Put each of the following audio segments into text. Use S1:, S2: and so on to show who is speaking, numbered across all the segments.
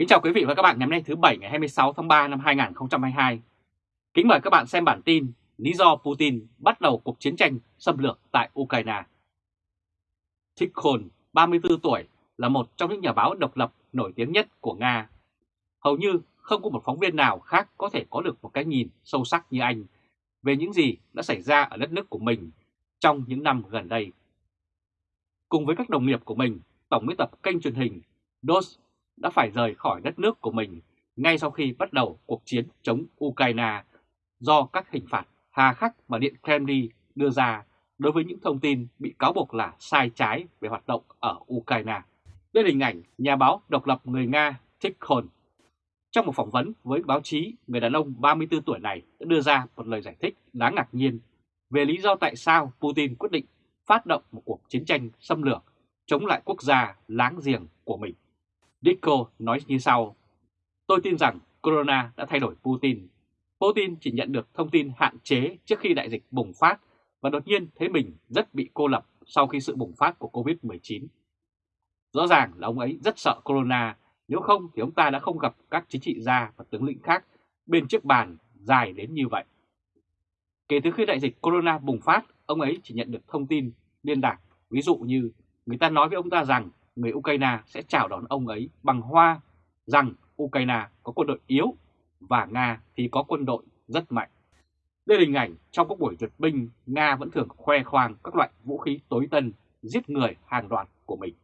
S1: Kính chào quý vị và các bạn ngày hôm nay thứ Bảy ngày 26 tháng 3 năm 2022. Kính mời các bạn xem bản tin Lý do Putin bắt đầu cuộc chiến tranh xâm lược tại Ukraine. Tikhon, 34 tuổi, là một trong những nhà báo độc lập nổi tiếng nhất của Nga. Hầu như không có một phóng viên nào khác có thể có được một cái nhìn sâu sắc như anh về những gì đã xảy ra ở đất nước của mình trong những năm gần đây. Cùng với các đồng nghiệp của mình, tổng biên tập kênh truyền hình DOS đã phải rời khỏi đất nước của mình ngay sau khi bắt đầu cuộc chiến chống Ukraine do các hình phạt hà khắc mà Điện Kremlin đưa ra đối với những thông tin bị cáo buộc là sai trái về hoạt động ở Ukraine. Đây là hình ảnh nhà báo độc lập người Nga Tikhon. Trong một phỏng vấn với báo chí, người đàn ông 34 tuổi này đã đưa ra một lời giải thích đáng ngạc nhiên về lý do tại sao Putin quyết định phát động một cuộc chiến tranh xâm lược chống lại quốc gia láng giềng của mình. Dicko nói như sau, tôi tin rằng Corona đã thay đổi Putin. Putin chỉ nhận được thông tin hạn chế trước khi đại dịch bùng phát và đột nhiên thấy mình rất bị cô lập sau khi sự bùng phát của Covid-19. Rõ ràng là ông ấy rất sợ Corona, nếu không thì ông ta đã không gặp các chính trị gia và tướng lĩnh khác bên chiếc bàn dài đến như vậy. Kể từ khi đại dịch Corona bùng phát, ông ấy chỉ nhận được thông tin liên lạc, ví dụ như người ta nói với ông ta rằng người Ukraine sẽ chào đón ông ấy bằng hoa rằng Ukraine có quân đội yếu và Nga thì có quân đội rất mạnh. Đây là hình ảnh trong các buổi duyệt binh, Nga vẫn thường khoe khoang các loại vũ khí tối tân giết người hàng loạt của mình.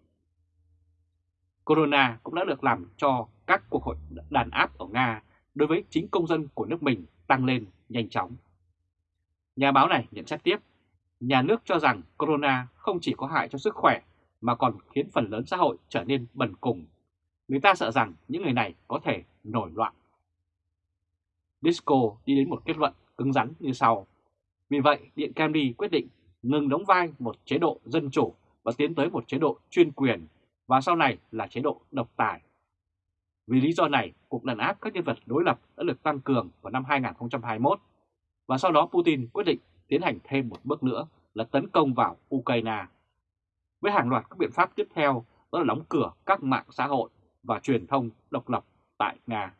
S1: Corona cũng đã được làm cho các cuộc hội đàn áp ở Nga đối với chính công dân của nước mình tăng lên nhanh chóng. Nhà báo này nhận xét tiếp, nhà nước cho rằng Corona không chỉ có hại cho sức khỏe mà còn khiến phần lớn xã hội trở nên bần cùng. Người ta sợ rằng những người này có thể nổi loạn. Disco đi đến một kết luận cứng rắn như sau. Vì vậy, Điện Kremlin quyết định ngừng đóng vai một chế độ dân chủ và tiến tới một chế độ chuyên quyền và sau này là chế độ độc tài. Vì lý do này, cuộc đàn áp các nhân vật đối lập đã được tăng cường vào năm 2021 và sau đó Putin quyết định tiến hành thêm một bước nữa là tấn công vào Ukraine với hàng loạt các biện pháp tiếp theo đó là đóng cửa các mạng xã hội và truyền thông độc lập tại Nga.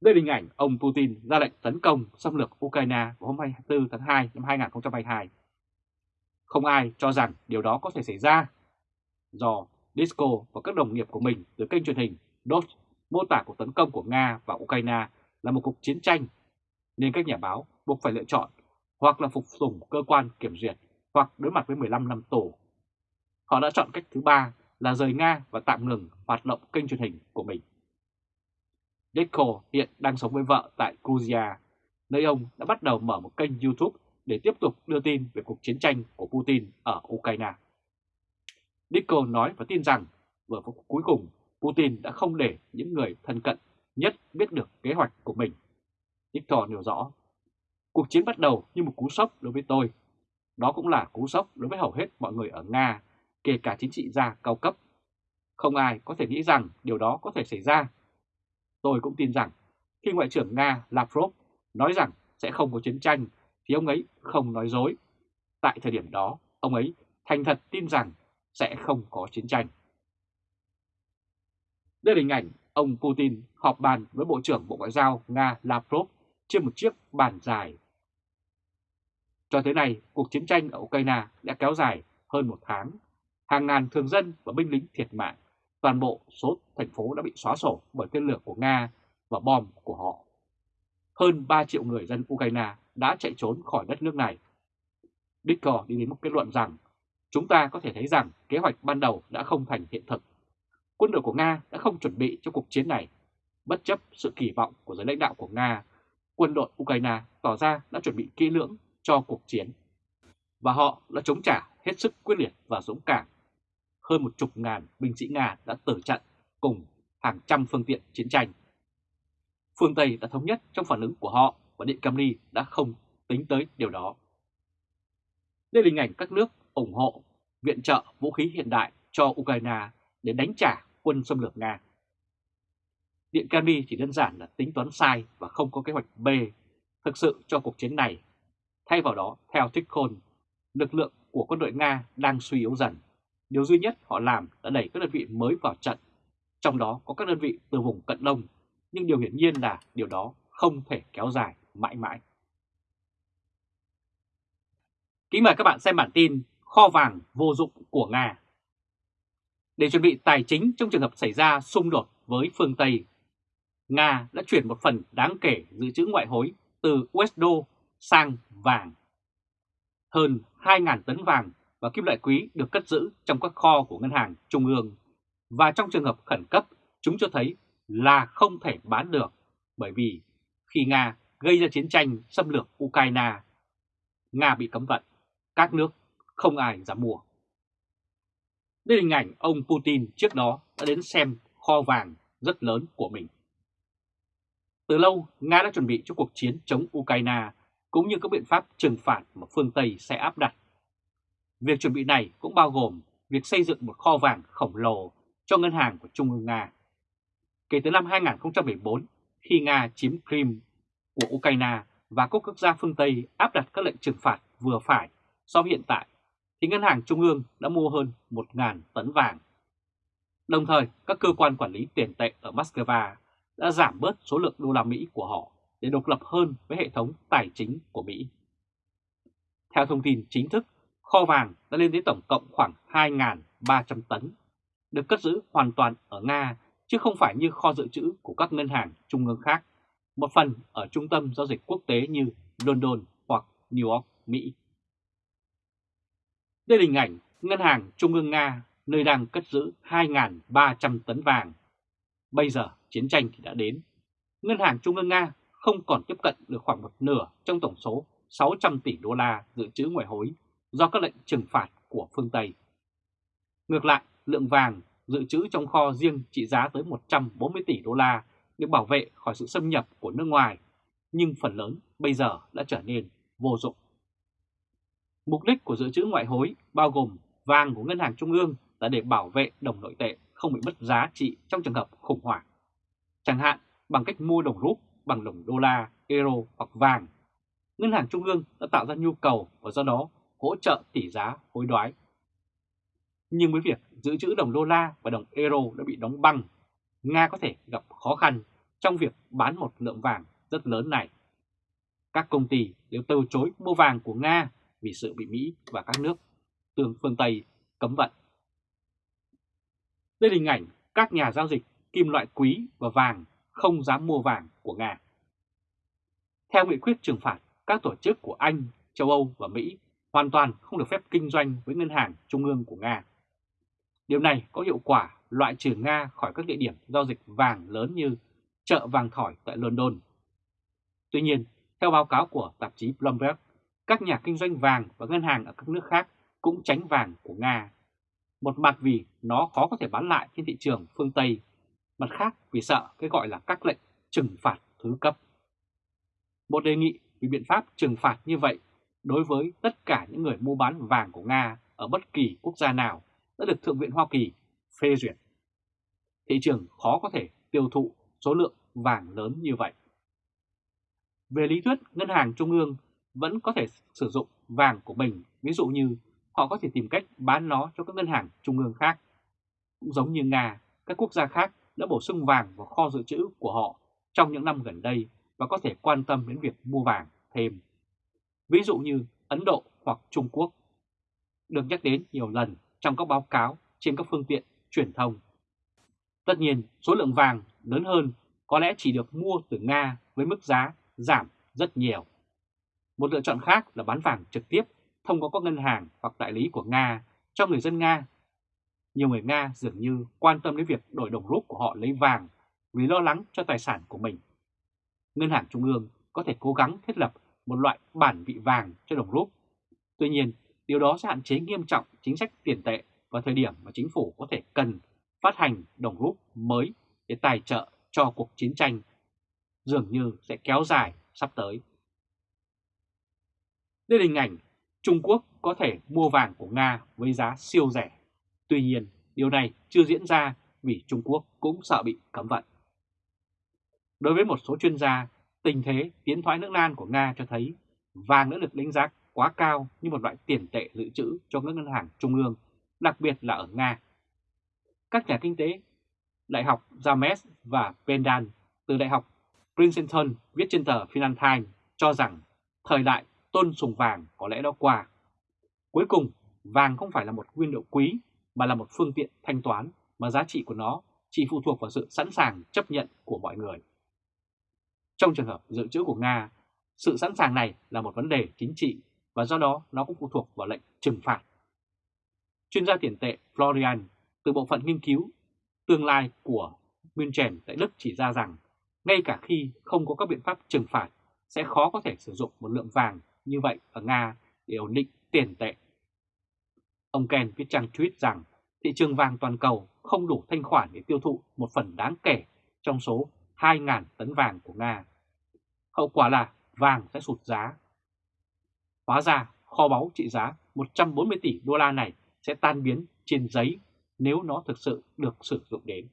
S1: Đây là hình ảnh ông Putin ra lệnh tấn công xâm lược Ukraine vào hôm 24 tháng 2 năm 2022. Không ai cho rằng điều đó có thể xảy ra do Disco và các đồng nghiệp của mình từ kênh truyền hình DOT mô tả cuộc tấn công của Nga và Ukraine là một cuộc chiến tranh, nên các nhà báo buộc phải lựa chọn hoặc là phục tùng cơ quan kiểm duyệt hoặc đối mặt với 15 năm tù. Họ đã chọn cách thứ ba là rời Nga và tạm ngừng hoạt động kênh truyền hình của mình. Dekko hiện đang sống với vợ tại Georgia, nơi ông đã bắt đầu mở một kênh YouTube để tiếp tục đưa tin về cuộc chiến tranh của Putin ở Ukraine. Dekko nói và tin rằng vừa phút cuối cùng Putin đã không để những người thân cận nhất biết được kế hoạch của mình. Victor nêu rõ, cuộc chiến bắt đầu như một cú sốc đối với tôi đó cũng là cú sốc đối với hầu hết mọi người ở Nga, kể cả chính trị gia cao cấp. Không ai có thể nghĩ rằng điều đó có thể xảy ra. Tôi cũng tin rằng khi Ngoại trưởng Nga Lavrov nói rằng sẽ không có chiến tranh thì ông ấy không nói dối. Tại thời điểm đó, ông ấy thành thật tin rằng sẽ không có chiến tranh. Đây là hình ảnh ông Putin họp bàn với Bộ trưởng Bộ Ngoại giao Nga Lavrov trên một chiếc bàn dài cho tới nay, cuộc chiến tranh ở Ukraine đã kéo dài hơn một tháng. Hàng ngàn thường dân và binh lính thiệt mạng. Toàn bộ số thành phố đã bị xóa sổ bởi tên lửa của Nga và bom của họ. Hơn 3 triệu người dân Ukraine đã chạy trốn khỏi đất nước này. Dicker đi đến một kết luận rằng chúng ta có thể thấy rằng kế hoạch ban đầu đã không thành hiện thực. Quân đội của Nga đã không chuẩn bị cho cuộc chiến này. Bất chấp sự kỳ vọng của giới lãnh đạo của Nga, quân đội Ukraine tỏ ra đã chuẩn bị kỹ lưỡng cho cuộc chiến. Và họ đã chống trả hết sức quyết liệt và dũng cảm. Hơn một chục ngàn binh sĩ Nga đã tử trận cùng hàng trăm phương tiện chiến tranh. Phương Tây đã thống nhất trong phản ứng của họ và Điện Kremlin đã không tính tới điều đó. Đây là hình ảnh các nước ủng hộ viện trợ vũ khí hiện đại cho Ukraine để đánh trả quân xâm lược Nga. Điện Kremlin chỉ đơn giản là tính toán sai và không có kế hoạch B thực sự cho cuộc chiến này Thay vào đó, theo Tikhon, lực lượng của quân đội Nga đang suy yếu dần. Điều duy nhất họ làm là đẩy các đơn vị mới vào trận. trong đó có các đơn vị từ vùng cận đông, nhưng điều hiển nhiên là điều đó không thể kéo dài mãi mãi. Kính mời các bạn xem bản tin Kho vàng vô dụng của Nga. Để chuẩn bị tài chính trong trường hợp xảy ra xung đột với phương Tây, Nga đã chuyển một phần đáng kể dự trữ ngoại hối từ USD sang vàng. Hơn 2.000 tấn vàng và kim loại quý được cất giữ trong các kho của Ngân hàng Trung ương và trong trường hợp khẩn cấp chúng cho thấy là không thể bán được bởi vì khi Nga gây ra chiến tranh xâm lược Ukraine, Nga bị cấm vận, các nước không ai dám mua. Đây là hình ảnh ông Putin trước đó đã đến xem kho vàng rất lớn của mình. Từ lâu, Nga đã chuẩn bị cho cuộc chiến chống Ukraine cũng như các biện pháp trừng phạt mà phương Tây sẽ áp đặt. Việc chuẩn bị này cũng bao gồm việc xây dựng một kho vàng khổng lồ cho ngân hàng của Trung ương Nga. Kể từ năm 2014, khi Nga chiếm Crimea của Ukraine và các quốc gia phương Tây áp đặt các lệnh trừng phạt vừa phải so với hiện tại, thì Ngân hàng Trung ương đã mua hơn 1.000 tấn vàng. Đồng thời, các cơ quan quản lý tiền tệ ở Moscow đã giảm bớt số lượng đô la Mỹ của họ để độc lập hơn với hệ thống tài chính của Mỹ. Theo thông tin chính thức, kho vàng đã lên đến tổng cộng khoảng 2.300 tấn, được cất giữ hoàn toàn ở Nga chứ không phải như kho dự trữ của các ngân hàng trung ương khác, một phần ở trung tâm giao dịch quốc tế như London hoặc New York, Mỹ. Đây là hình ảnh Ngân hàng Trung ương Nga nơi đang cất giữ 2.300 tấn vàng. Bây giờ chiến tranh thì đã đến. Ngân hàng Trung ương Nga không còn tiếp cận được khoảng một nửa trong tổng số 600 tỷ đô la dự trữ ngoại hối do các lệnh trừng phạt của phương Tây. Ngược lại, lượng vàng dự trữ trong kho riêng trị giá tới 140 tỷ đô la được bảo vệ khỏi sự xâm nhập của nước ngoài, nhưng phần lớn bây giờ đã trở nên vô dụng. Mục đích của dự trữ ngoại hối bao gồm vàng của Ngân hàng Trung ương là để bảo vệ đồng nội tệ không bị mất giá trị trong trường hợp khủng hoảng. Chẳng hạn bằng cách mua đồng rúp bằng đồng đô la, euro hoặc vàng. Ngân hàng Trung ương đã tạo ra nhu cầu và do đó hỗ trợ tỷ giá hối đoái. Nhưng với việc giữ trữ đồng đô la và đồng euro đã bị đóng băng, Nga có thể gặp khó khăn trong việc bán một lượng vàng rất lớn này. Các công ty đều từ chối mua vàng của Nga vì sự bị Mỹ và các nước tương phương Tây cấm vận. Đây là hình ảnh các nhà giao dịch kim loại quý và vàng không dám mua vàng của Nga. Theo nghị quyết trừng phạt, các tổ chức của Anh, châu Âu và Mỹ hoàn toàn không được phép kinh doanh với ngân hàng trung ương của Nga. Điều này có hiệu quả loại trừ Nga khỏi các địa điểm giao dịch vàng lớn như chợ vàng thỏi tại London. Tuy nhiên, theo báo cáo của tạp chí Bloomberg, các nhà kinh doanh vàng và ngân hàng ở các nước khác cũng tránh vàng của Nga. Một mặt vì nó khó có thể bán lại trên thị trường phương Tây, mặt khác vì sợ cái gọi là các lệnh trừng phạt thứ cấp. Một đề nghị vì biện pháp trừng phạt như vậy đối với tất cả những người mua bán vàng của Nga ở bất kỳ quốc gia nào đã được Thượng viện Hoa Kỳ phê duyệt. Thị trường khó có thể tiêu thụ số lượng vàng lớn như vậy. Về lý thuyết, Ngân hàng Trung ương vẫn có thể sử dụng vàng của mình, ví dụ như họ có thể tìm cách bán nó cho các ngân hàng trung ương khác. Cũng giống như Nga, các quốc gia khác đã bổ sung vàng vào kho dự trữ của họ trong những năm gần đây và có thể quan tâm đến việc mua vàng thêm. Ví dụ như Ấn Độ hoặc Trung Quốc, được nhắc đến nhiều lần trong các báo cáo trên các phương tiện truyền thông. Tất nhiên, số lượng vàng lớn hơn có lẽ chỉ được mua từ Nga với mức giá giảm rất nhiều. Một lựa chọn khác là bán vàng trực tiếp thông qua các ngân hàng hoặc đại lý của Nga cho người dân Nga. Nhiều người Nga dường như quan tâm đến việc đổi đồng rút của họ lấy vàng vì lo lắng cho tài sản của mình. Ngân hàng Trung ương có thể cố gắng thiết lập một loại bản vị vàng cho đồng rút. Tuy nhiên, điều đó sẽ hạn chế nghiêm trọng chính sách tiền tệ vào thời điểm mà chính phủ có thể cần phát hành đồng rút mới để tài trợ cho cuộc chiến tranh dường như sẽ kéo dài sắp tới. Đây là hình ảnh Trung Quốc có thể mua vàng của Nga với giá siêu rẻ. Tuy nhiên, điều này chưa diễn ra vì Trung Quốc cũng sợ bị cấm vận. Đối với một số chuyên gia, tình thế tiến thoái nước Lan của Nga cho thấy vàng đã được đánh giá quá cao như một loại tiền tệ dự trữ cho các ngân hàng trung ương, đặc biệt là ở Nga. Các nhà kinh tế Đại học James và Pendan từ Đại học Princeton viết trên tờ Financial Times cho rằng thời đại tôn sùng vàng có lẽ đã qua. Cuối cùng, vàng không phải là một nguyên liệu quý mà là một phương tiện thanh toán mà giá trị của nó chỉ phụ thuộc vào sự sẵn sàng chấp nhận của mọi người. Trong trường hợp dự trữ của Nga, sự sẵn sàng này là một vấn đề chính trị và do đó nó cũng phụ thuộc vào lệnh trừng phạt. Chuyên gia tiền tệ Florian từ bộ phận nghiên cứu tương lai của München tại Đức chỉ ra rằng ngay cả khi không có các biện pháp trừng phạt sẽ khó có thể sử dụng một lượng vàng như vậy ở Nga để ổn định tiền tệ. Ông Ken viết trang tweet rằng thị trường vàng toàn cầu không đủ thanh khoản để tiêu thụ một phần đáng kể trong số 2.000 tấn vàng của Nga. Hậu quả là vàng sẽ sụt giá. Hóa ra kho báu trị giá 140 tỷ đô la này sẽ tan biến trên giấy nếu nó thực sự được sử dụng đến.